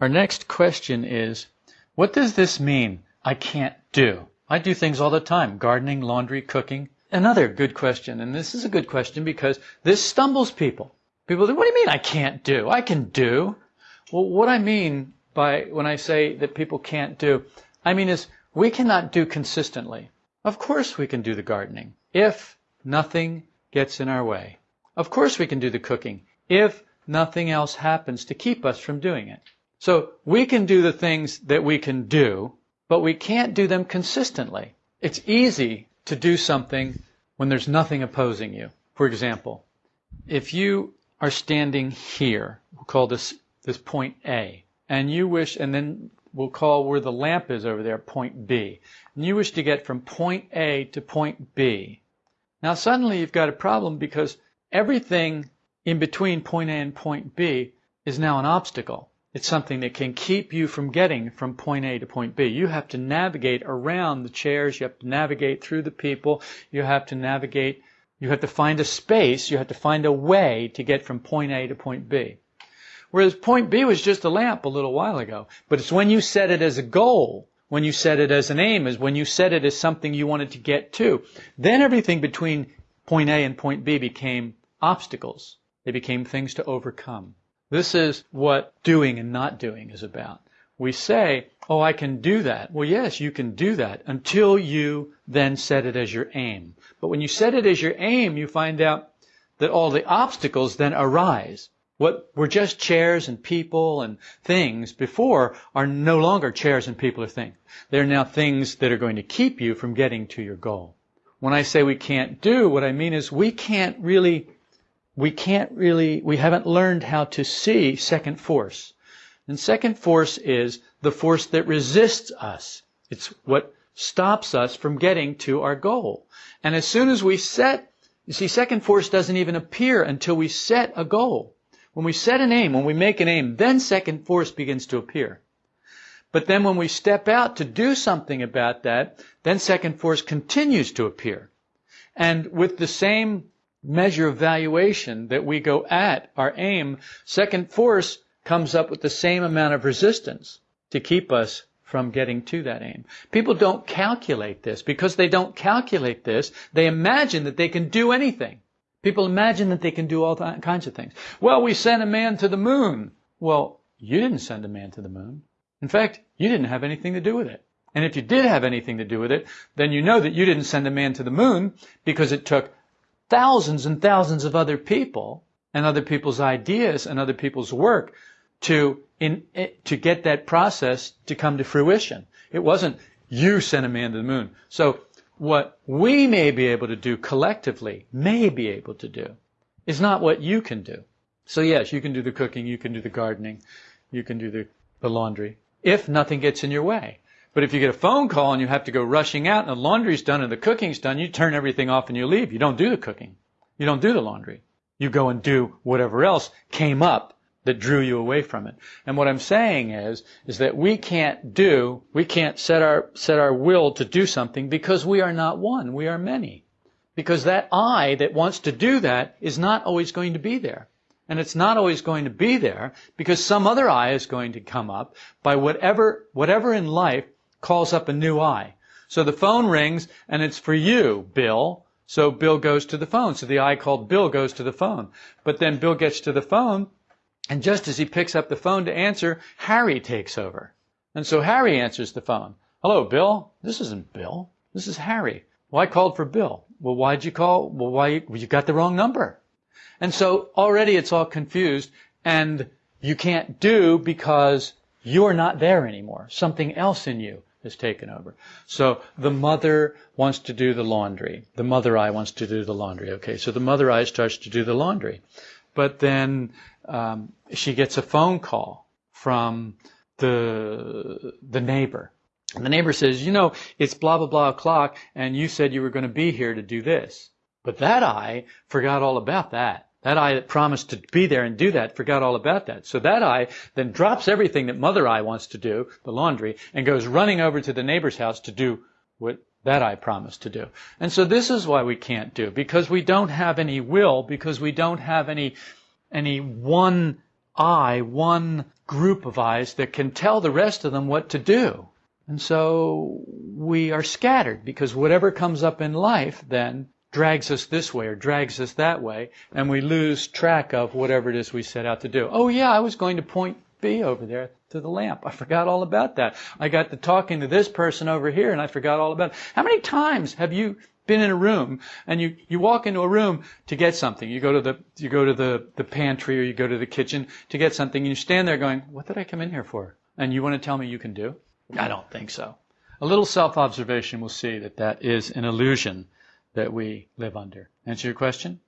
Our next question is, what does this mean? I can't do. I do things all the time. Gardening, laundry, cooking. Another good question. And this is a good question because this stumbles people. People say, what do you mean I can't do? I can do. Well, what I mean by when I say that people can't do, I mean is we cannot do consistently. Of course we can do the gardening if nothing gets in our way. Of course we can do the cooking if nothing else happens to keep us from doing it. So we can do the things that we can do, but we can't do them consistently. It's easy to do something when there's nothing opposing you. For example, if you are standing here, we'll call this, this point A, and you wish, and then we'll call where the lamp is over there point B, and you wish to get from point A to point B. Now suddenly you've got a problem because everything in between point A and point B is now an obstacle. It's something that can keep you from getting from point A to point B. You have to navigate around the chairs. You have to navigate through the people. You have to navigate. You have to find a space. You have to find a way to get from point A to point B. Whereas point B was just a lamp a little while ago. But it's when you set it as a goal, when you set it as an aim, is when you set it as something you wanted to get to. Then everything between point A and point B became obstacles. They became things to overcome. This is what doing and not doing is about. We say, oh, I can do that. Well, yes, you can do that until you then set it as your aim. But when you set it as your aim, you find out that all the obstacles then arise. What were just chairs and people and things before are no longer chairs and people or things. They're now things that are going to keep you from getting to your goal. When I say we can't do, what I mean is we can't really we can't really, we haven't learned how to see second force. And second force is the force that resists us. It's what stops us from getting to our goal. And as soon as we set, you see, second force doesn't even appear until we set a goal. When we set an aim, when we make an aim, then second force begins to appear. But then when we step out to do something about that, then second force continues to appear. And with the same measure of valuation that we go at, our aim, second force comes up with the same amount of resistance to keep us from getting to that aim. People don't calculate this. Because they don't calculate this, they imagine that they can do anything. People imagine that they can do all kinds of things. Well, we sent a man to the moon. Well, you didn't send a man to the moon. In fact, you didn't have anything to do with it. And if you did have anything to do with it, then you know that you didn't send a man to the moon because it took thousands and thousands of other people and other people's ideas and other people's work to in, eh, to get that process to come to fruition. It wasn't you sent a man to the moon. So what we may be able to do collectively, may be able to do, is not what you can do. So yes, you can do the cooking, you can do the gardening, you can do the, the laundry, if nothing gets in your way. But if you get a phone call and you have to go rushing out and the laundry's done and the cooking's done, you turn everything off and you leave. You don't do the cooking. You don't do the laundry. You go and do whatever else came up that drew you away from it. And what I'm saying is, is that we can't do, we can't set our, set our will to do something because we are not one. We are many. Because that I that wants to do that is not always going to be there. And it's not always going to be there because some other I is going to come up by whatever, whatever in life calls up a new I. So the phone rings and it's for you, Bill. So Bill goes to the phone. So the I called Bill goes to the phone. But then Bill gets to the phone and just as he picks up the phone to answer, Harry takes over. And so Harry answers the phone. Hello, Bill. This isn't Bill. This is Harry. Well, I called for Bill. Well, why'd you call? Well, why? Well, you got the wrong number. And so already it's all confused and you can't do because you're not there anymore. Something else in you has taken over. So the mother wants to do the laundry. The mother I wants to do the laundry. Okay, so the mother I starts to do the laundry. But then um, she gets a phone call from the the neighbor. And the neighbor says, you know, it's blah blah blah o'clock, and you said you were going to be here to do this. But that I forgot all about that. That I that promised to be there and do that forgot all about that. So that I then drops everything that mother I wants to do, the laundry, and goes running over to the neighbor's house to do what that I promised to do. And so this is why we can't do, because we don't have any will, because we don't have any, any one I, one group of I's that can tell the rest of them what to do. And so we are scattered because whatever comes up in life then drags us this way or drags us that way, and we lose track of whatever it is we set out to do. Oh yeah, I was going to point B over there to the lamp. I forgot all about that. I got to talking to this person over here and I forgot all about it. How many times have you been in a room and you, you walk into a room to get something. You go to the you go to the, the pantry or you go to the kitchen to get something and you stand there going, What did I come in here for? And you want to tell me you can do? I don't think so. A little self-observation will see that that is an illusion that we live under. Answer your question?